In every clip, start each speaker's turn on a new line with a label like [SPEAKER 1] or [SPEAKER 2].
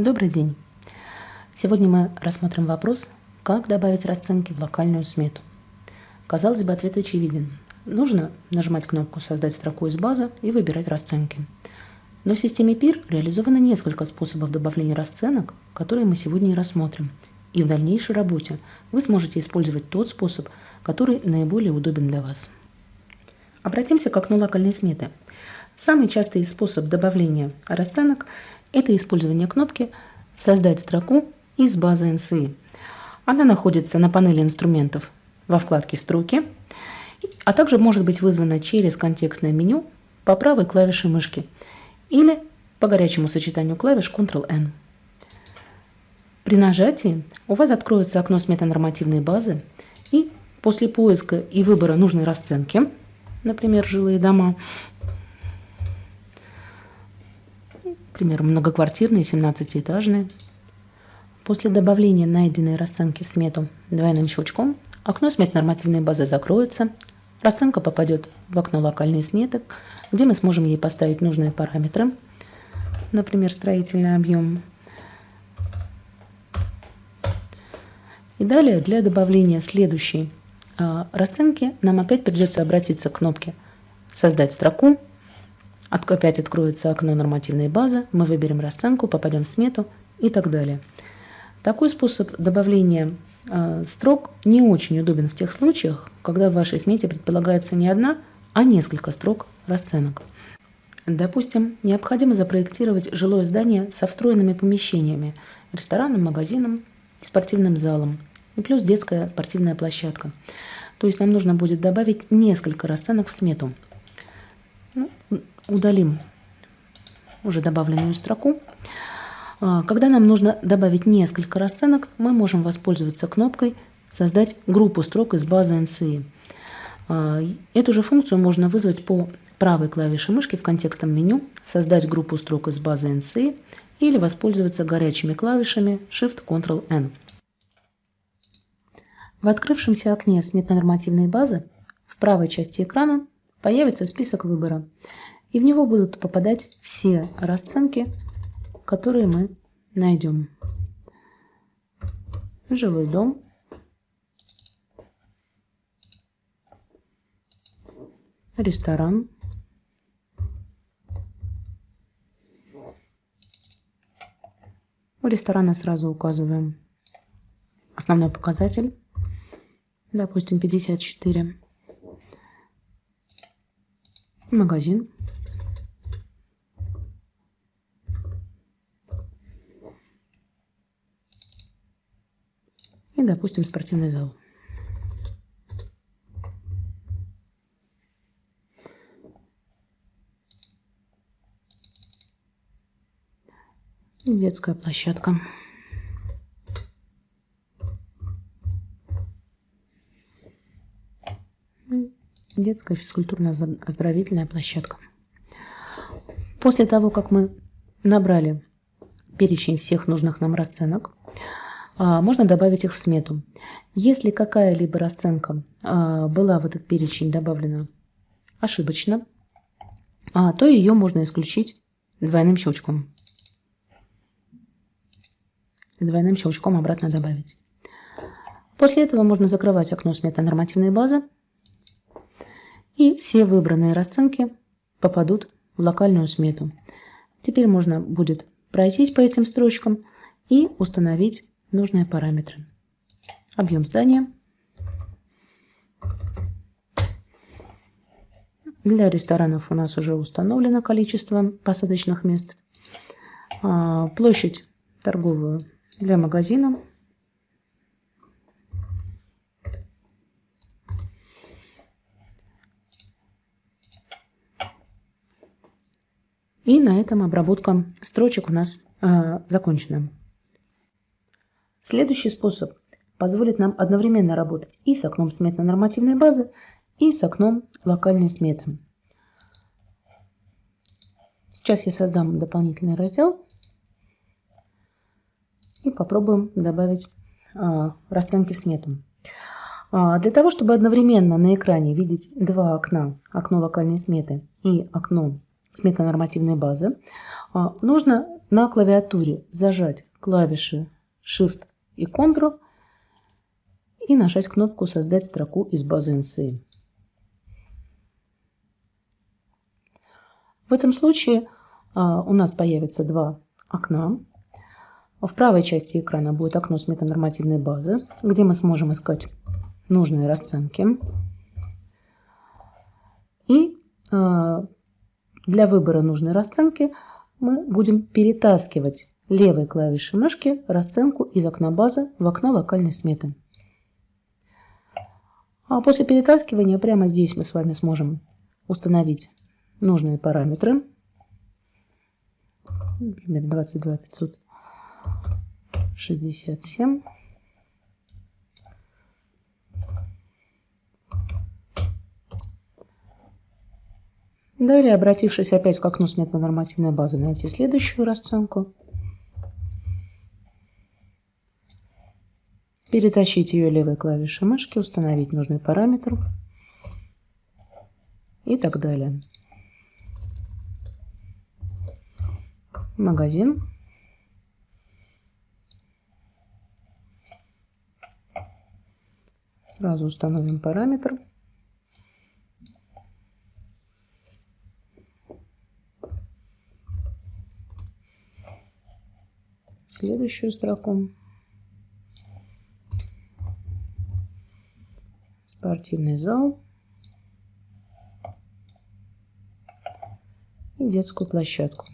[SPEAKER 1] Добрый день! Сегодня мы рассмотрим вопрос, как добавить расценки в локальную смету. Казалось бы, ответ очевиден. Нужно нажимать кнопку «Создать строку из базы» и выбирать расценки. Но в системе PIR реализовано несколько способов добавления расценок, которые мы сегодня и рассмотрим. И в дальнейшей работе вы сможете использовать тот способ, который наиболее удобен для вас. Обратимся к окну локальной сметы. Самый частый способ добавления расценок – это использование кнопки «Создать строку из базы NCI». Она находится на панели инструментов во вкладке «Строки», а также может быть вызвана через контекстное меню по правой клавише мышки или по горячему сочетанию клавиш Ctrl-N. При нажатии у вас откроется окно сметы нормативной базы, и после поиска и выбора нужной расценки, например, жилые дома, например, многоквартирные, 17-этажные. После добавления найденной расценки в смету двойным щелчком окно смет нормативной базы закроется, расценка попадет в окно локальной сметы, где мы сможем ей поставить нужные параметры, например, строительный объем. И далее для добавления следующей а, расценки нам опять придется обратиться к кнопке «Создать строку», Опять откроется окно нормативной базы, мы выберем расценку, попадем в смету и так далее. Такой способ добавления э, строк не очень удобен в тех случаях, когда в вашей смете предполагается не одна, а несколько строк расценок. Допустим, необходимо запроектировать жилое здание со встроенными помещениями, рестораном, магазином и спортивным залом, и плюс детская спортивная площадка. То есть нам нужно будет добавить несколько расценок в смету. Ну, удалим уже добавленную строку. А, когда нам нужно добавить несколько расценок, мы можем воспользоваться кнопкой «Создать группу строк из базы NCI». А, эту же функцию можно вызвать по правой клавише мышки в контекстном меню «Создать группу строк из базы NCI» или воспользоваться горячими клавишами Shift-Ctrl-N. В открывшемся окне сметно-нормативной базы в правой части экрана появится список выбора и в него будут попадать все расценки, которые мы найдем. Жилой дом. Ресторан. У ресторана сразу указываем основной показатель, допустим, 54. Магазин. И, допустим, спортивный зал. И детская площадка. Детская физкультурно-оздоровительная площадка. После того, как мы набрали перечень всех нужных нам расценок, можно добавить их в смету. Если какая-либо расценка а, была в этот перечень добавлена ошибочно, а, то ее можно исключить двойным щелчком. Двойным щелчком обратно добавить. После этого можно закрывать окно сметы нормативной базы, и все выбранные расценки попадут в локальную смету. Теперь можно будет пройтись по этим строчкам и установить нужные параметры. Объем здания. Для ресторанов у нас уже установлено количество посадочных мест. А, площадь торговую для магазина. И на этом обработка строчек у нас э, закончена. Следующий способ позволит нам одновременно работать и с окном сметно-нормативной базы, и с окном локальной сметы. Сейчас я создам дополнительный раздел и попробуем добавить а, расценки в смету. А, для того, чтобы одновременно на экране видеть два окна, окно локальной сметы и окно сметно-нормативной базы, А, нужно на клавиатуре зажать клавиши Shift и Ctrl и нажать кнопку «Создать строку из базы NCA». В этом случае а, у нас появится два окна. В правой части экрана будет окно с метанормативной базы, где мы сможем искать нужные расценки. И а, для выбора нужной расценки мы будем перетаскивать левой клавишей мышки расценку из окна базы в окно локальной сметы. А после перетаскивания прямо здесь мы с вами сможем установить нужные параметры. Например, 22 567. Далее, обратившись опять к окну сметной нормативной базы, найти следующую расценку. Перетащить ее левой клавишей мышки, установить нужный параметр и так далее. магазин. Сразу установим параметр. Следующую строку. Спортивный зал. И детскую площадку.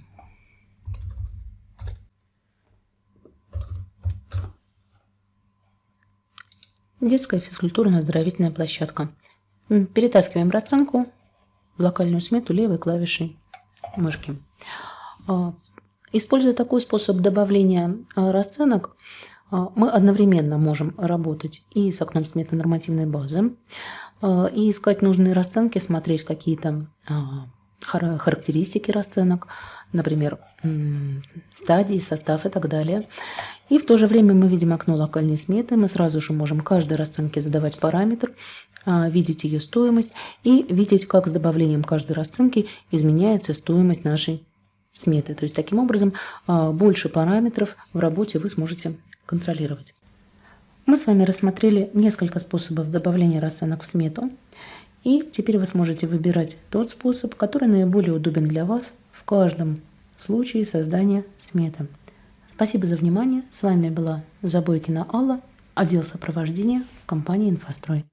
[SPEAKER 1] Детская физкультурно-оздоровительная площадка. Перетаскиваем расценку в локальную смету левой клавишей мышки. А, используя такой способ добавления а, расценок, мы одновременно можем работать и с окном сметы нормативной базы, и искать нужные расценки, смотреть какие-то характеристики расценок, например, стадии, состав и так далее. И в то же время мы видим окно локальной сметы, мы сразу же можем каждой расценке задавать параметр, а, видеть ее стоимость и видеть, как с добавлением каждой расценки изменяется стоимость нашей сметы. То есть таким образом а, больше параметров в работе вы сможете контролировать. Мы с вами рассмотрели несколько способов добавления расценок в смету. И теперь вы сможете выбирать тот способ, который наиболее удобен для вас в каждом случае создания сметы. Спасибо за внимание. С вами была Забойкина Алла, отдел сопровождения компании «Инфострой».